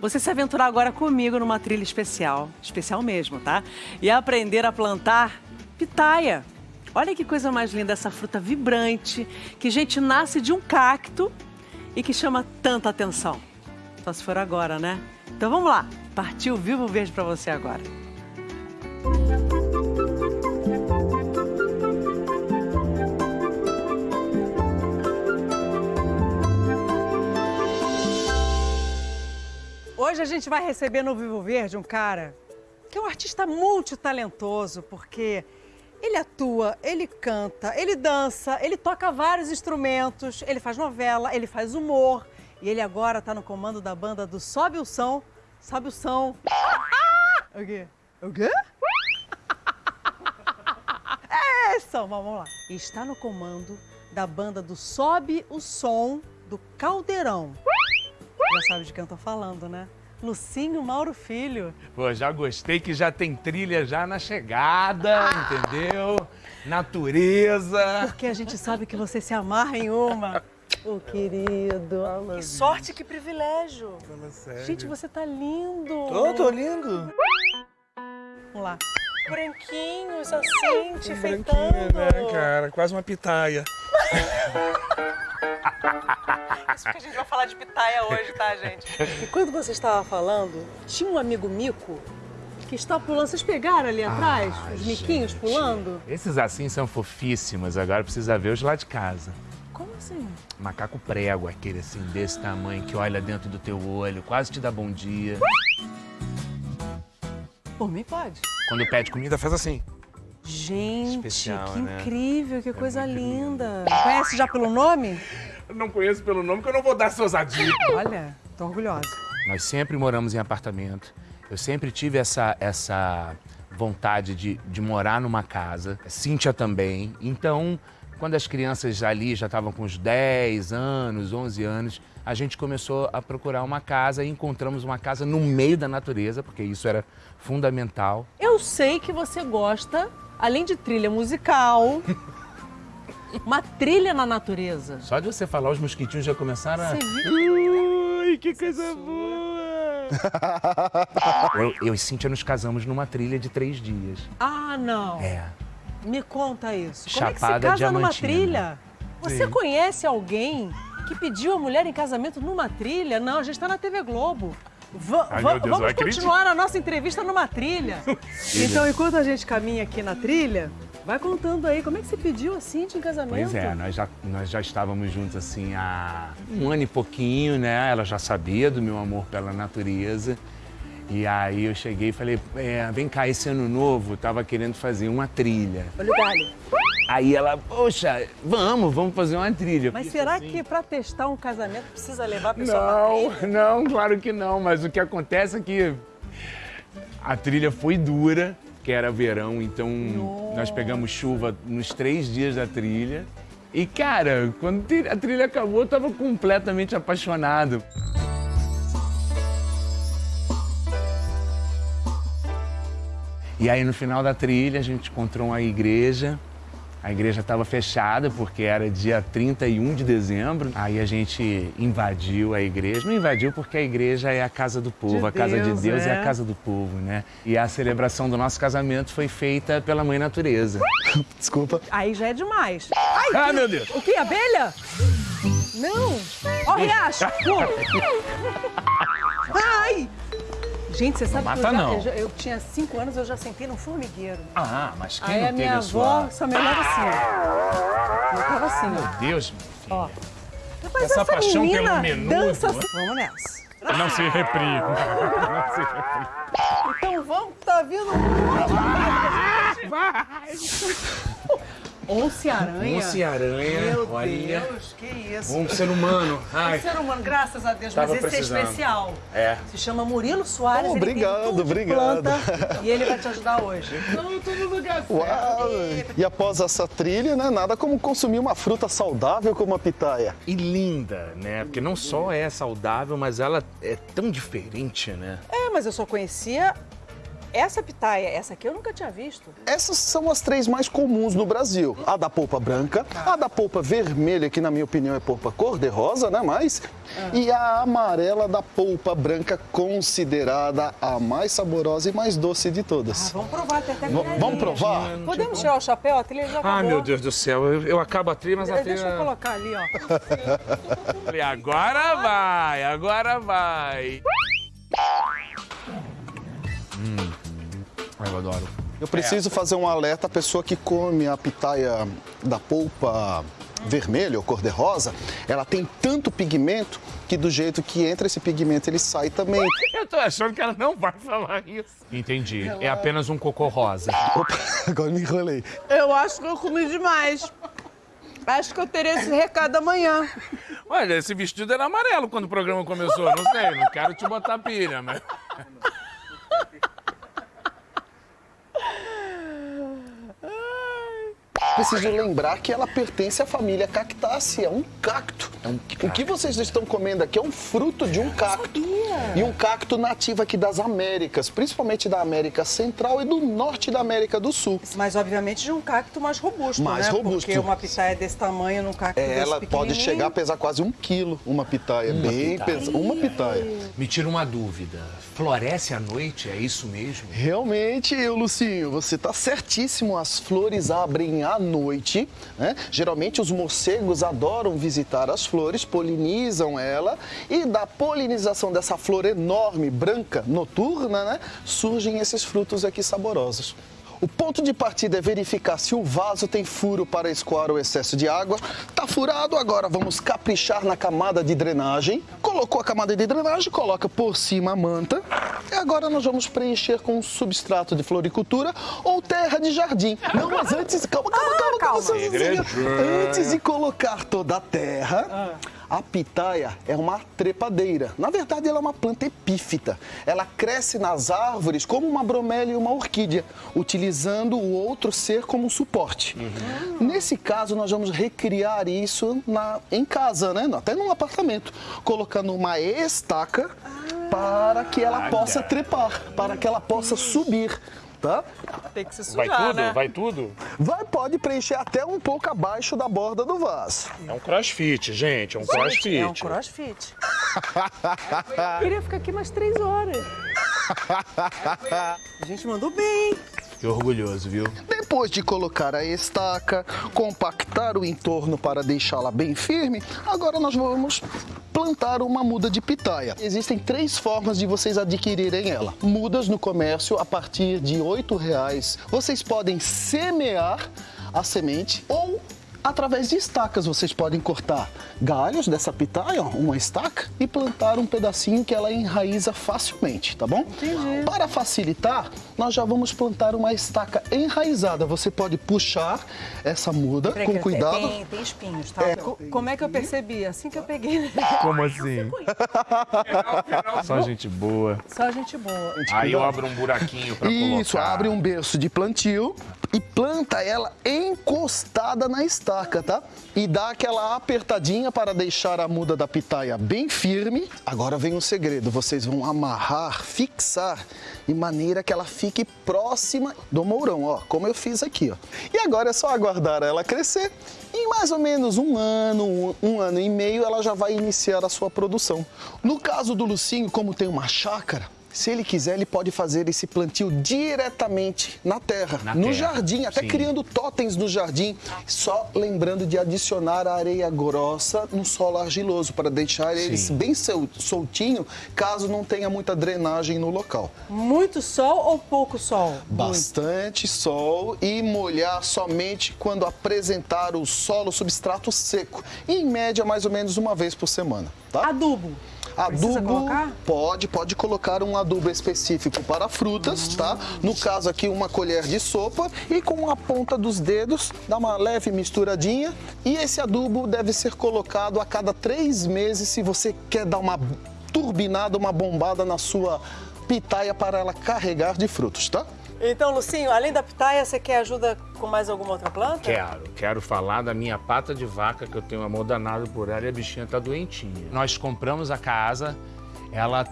você se aventurar agora comigo numa trilha especial, especial mesmo, tá? E aprender a plantar pitaia. Olha que coisa mais linda essa fruta vibrante, que gente nasce de um cacto e que chama tanta atenção. Só se for agora, né? Então vamos lá, partiu Vivo Verde para você agora. Hoje a gente vai receber no Vivo Verde um cara que é um artista multitalentoso, porque ele atua, ele canta, ele dança, ele toca vários instrumentos, ele faz novela, ele faz humor. E ele agora está no comando da banda do Sobe o Som. Sobe o Som. O quê? O quê? É, som, vamos lá. E está no comando da banda do Sobe o Som do Caldeirão. Já sabe de quem eu tô falando, né? Lucinho Mauro Filho. Pô, já gostei que já tem trilha já na chegada, ah! entendeu? Natureza. Porque a gente sabe que você se amarra em uma. Ô, oh, querido. Fala, que sorte, que privilégio. Fala sério. Gente, você tá lindo. Tô, tô lindo. Vamos lá. Branquinhos, assim, te enfeitando. né, cara? Quase uma pitaia. Isso porque a gente vai falar de pitaia hoje, tá, gente? E quando você estava falando, tinha um amigo mico que está pulando. Vocês pegaram ali atrás ah, os miquinhos gente. pulando? Esses assim são fofíssimos, agora precisa ver os lá de casa. Como assim? Macaco prego, aquele assim, desse tamanho, que olha dentro do teu olho, quase te dá bom dia. Por mim pode. Quando pede comida, faz assim. Gente, Especial, que né? incrível, que é coisa linda. Lindo. Conhece já pelo nome? Não conheço pelo nome, que eu não vou dar essa ousadia. Olha, tô orgulhosa. Nós sempre moramos em apartamento. Eu sempre tive essa, essa vontade de, de morar numa casa. Cíntia também. Então, quando as crianças ali já estavam com uns 10 anos, 11 anos, a gente começou a procurar uma casa e encontramos uma casa no meio da natureza, porque isso era fundamental. Eu sei que você gosta, além de trilha musical, uma trilha na natureza. Só de você falar, os mosquitinhos já começaram a... Ui, que coisa boa! eu, eu e Cíntia nos casamos numa trilha de três dias. Ah, não. É. Me conta isso. Chapada Como é que se casa diamantina. numa trilha? Você Sim. conhece alguém que pediu a mulher em casamento numa trilha? Não, a gente está na TV Globo. V Ai, Deus, vamos continuar a nossa entrevista numa trilha. então, enquanto a gente caminha aqui na trilha, Vai contando aí, como é que você pediu a Cintia em casamento? Pois é, nós já, nós já estávamos juntos assim há um ano e pouquinho, né? Ela já sabia do meu amor pela natureza. E aí eu cheguei e falei, é, vem cá, esse ano novo, tava querendo fazer uma trilha. Olha o galho. Aí ela, poxa, vamos, vamos fazer uma trilha. Mas será assim... que para testar um casamento precisa levar a pessoa Não, não, claro que não. Mas o que acontece é que a trilha foi dura que era verão, então Nossa. nós pegamos chuva nos três dias da trilha. E, cara, quando a trilha acabou, eu tava completamente apaixonado. E aí, no final da trilha, a gente encontrou uma igreja a igreja estava fechada porque era dia 31 de dezembro. Aí a gente invadiu a igreja. Não invadiu porque a igreja é a casa do povo, de a casa Deus, de Deus é. é a casa do povo, né? E a celebração do nosso casamento foi feita pela Mãe Natureza. Desculpa. Aí já é demais. Ai, ah, meu Deus! O que? Abelha? Não! Ó, oh, riacho! Gente, você sabe mata, que eu, já, eu, já, eu, tinha cinco anos, eu já sentei num formigueiro. Ah, mas quem Aí não a minha avó sua... só me olhava assim, ó. Eu tava assim, Meu Deus, Ó. Essa, essa paixão pelo menudo. Dança... Assim. Vamos nessa. Não se reprima. Não se reprima. Então vamos, tá vindo... Vai! Once-aranha? Once-aranha, Meu olha. Deus, que isso. Um ser humano. Ai. Um ser humano, graças a Deus, Tava mas esse precisando. é especial. É. Se chama Murilo Soares, oh, ele obrigado, obrigado. planta e ele vai te ajudar hoje. Não, tô no lugar certo. Uau! E após essa trilha, né, nada como consumir uma fruta saudável como a pitaia. E linda, né? Porque não só é saudável, mas ela é tão diferente, né? É, mas eu só conhecia essa pitaia, essa aqui eu nunca tinha visto. Essas são as três mais comuns no Brasil. A da polpa branca, a da polpa vermelha, que na minha opinião é polpa cor-de-rosa, né? Mas, e a amarela da polpa branca, considerada a mais saborosa e mais doce de todas. Ah, vamos provar, tem até V- vamos provar? Podemos tirar o chapéu? A trilha já acabou. Ah, meu Deus do céu, eu, eu acabo a trilha, mas a Deixa eu trilha... colocar ali, ó. Falei, agora vai, agora vai. Eu adoro. Eu preciso fazer um alerta à pessoa que come a pitaia da polpa vermelha ou cor-de-rosa, ela tem tanto pigmento que do jeito que entra esse pigmento ele sai também. Eu tô achando que ela não vai falar isso. Entendi, é apenas um cocô rosa. Opa, agora me enrolei. Eu acho que eu comi demais. Acho que eu terei esse recado amanhã. Olha, esse vestido era amarelo quando o programa começou, não sei, não quero te botar pilha, mas... Preciso lembrar que ela pertence à família Cactaceae, é um cacto. O que vocês estão comendo aqui é um fruto de um cacto. E um cacto nativo aqui das Américas, principalmente da América Central e do norte da América do Sul. Mas, obviamente, de um cacto mais robusto, Mais né? robusto. Porque uma pitaia desse tamanho num cacto desse Ela pode chegar a pesar quase um quilo, uma pitaia. bem pesada. Uma pitaia. Me tira uma dúvida, floresce à noite, é isso mesmo? Realmente, eu, Lucinho, você está certíssimo. As flores abrem à noite. Né? Geralmente, os morcegos adoram visitar as flores, polinizam ela. E da polinização dessa flor enorme, branca, noturna, né? surgem esses frutos aqui saborosos. O ponto de partida é verificar se o vaso tem furo para escoar o excesso de água. Tá furado, agora vamos caprichar na camada de drenagem. Colocou a camada de drenagem, coloca por cima a manta. E agora nós vamos preencher com um substrato de floricultura ou terra de jardim. Não, mas antes, calma, calma, calma, calma. calma. Cezinha. Antes de colocar toda a terra, a pitaia é uma trepadeira. Na verdade, ela é uma planta epífita. Ela cresce nas árvores como uma bromélia e uma orquídea, utilizando o outro ser como suporte. Nesse caso, nós vamos recriar isso na- em casa, né? até num apartamento, colocando uma estaca para que ela possa trepar, para que ela possa subir. Tá? Tem que se Vai sujar, tudo? né? Vai tudo? Vai, pode preencher até um pouco abaixo da borda do vaso. É um crossfit, gente, é um crossfit. É um crossfit. Eu queria ficar aqui mais três horas. A gente mandou bem. Que orgulhoso, viu? Depois de colocar a estaca, compactar o entorno para deixá-la bem firme, agora nós vamos plantar uma muda de pitaia. Existem três formas de vocês adquirirem ela. Mudas no comércio a partir de 8 reais. Vocês podem semear a semente ou através de estacas. Vocês podem cortar galhos dessa pitaia, ó, uma estaca, e plantar um pedacinho que ela enraiza facilmente, tá bom? Entendi. Para facilitar, nós já vamos plantar uma estaca enraizada. Você pode puxar essa muda Peraí, com cuidado. Tem, tem espinhos, tá? É, Co- Como é que eu percebi? Assim que eu peguei. Como assim? Só gente boa. Só gente boa. Aí eu abro um buraquinho pra Isso, colocar. abre um berço de plantio e planta ela encostada na estaca, tá? E dá aquela apertadinha para deixar a muda da pitaia bem firme. Agora vem um segredo, vocês vão amarrar, fixar de maneira que ela fique próxima do mourão, ó, como eu fiz aqui, ó. E agora é só aguardar ela crescer. Em mais ou menos um ano, um, um ano e meio, ela já vai iniciar a sua produção. No caso do Lucinho, como tem uma chácara, se ele quiser, ele pode fazer esse plantio diretamente na terra, Na no terra, jardim, até sim. criando totens no jardim. Só lembrando de adicionar a areia grossa no solo argiloso, para deixar eles Sim. bem sol- soltinho, caso não tenha muita drenagem no local. Muito sol ou pouco sol? Bastante sol e molhar somente quando apresentar o solo substrato seco. E, em média, mais ou menos uma vez por semana, tá? Adubo. Adubo colocar? pode, pode colocar um adubo específico para frutas, tá? No caso aqui uma colher de sopa e com a ponta dos dedos dá uma leve misturadinha e esse adubo deve ser colocado a cada três meses se você quer dar uma turbinada, uma bombada na sua pitaia para ela carregar de frutos, tá? Então, Lucinho, além da pitaia, você quer ajuda com mais alguma outra planta? Quero, quero falar da minha pata de vaca, que eu tenho amor danado por ela e a bichinha tá doentinha. Nós compramos a casa, ela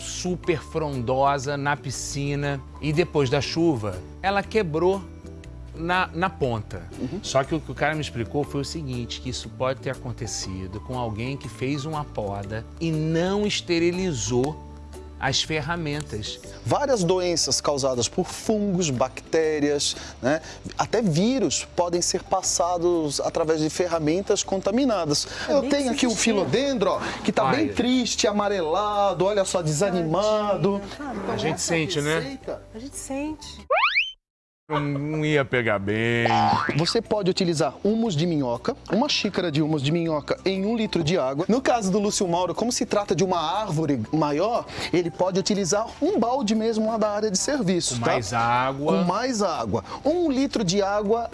super frondosa na piscina e depois da chuva, ela quebrou na, na ponta. Uhum. Só que o que o cara me explicou foi o seguinte, que isso pode ter acontecido com alguém que fez uma poda e não esterilizou as ferramentas. Várias doenças causadas por fungos, bactérias, né, até vírus podem ser passados através de ferramentas contaminadas. Eu tenho aqui um filodendro ó, que está bem triste, amarelado, olha só, desanimado. A gente sente, né? A gente sente. Não ia pegar bem. Você pode utilizar humus de minhoca, uma xícara de humus de minhoca em um litro de água. No caso do Lúcio Mauro, como se trata de uma árvore maior, ele pode utilizar um balde mesmo lá da área de serviço. Com tá? mais água. Com mais água. Um litro de água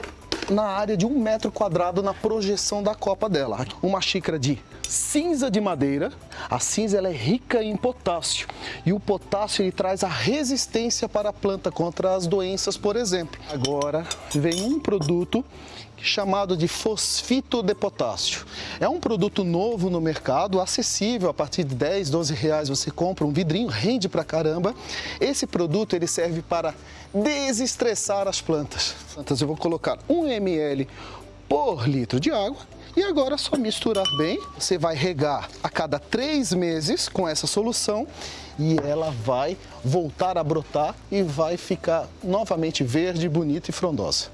na área de um metro quadrado na projeção da copa dela. Uma xícara de cinza de madeira. A cinza ela é rica em potássio e o potássio ele traz a resistência para a planta contra as doenças, por exemplo. Agora vem um produto chamado de fosfito de potássio. É um produto novo no mercado, acessível, a partir de 10, 12 reais você compra um vidrinho, rende pra caramba. Esse produto ele serve para desestressar as plantas. Eu vou colocar 1 ml por litro de água e agora é só misturar bem. Você vai regar a cada três meses com essa solução e ela vai voltar a brotar e vai ficar novamente verde, bonita e frondosa.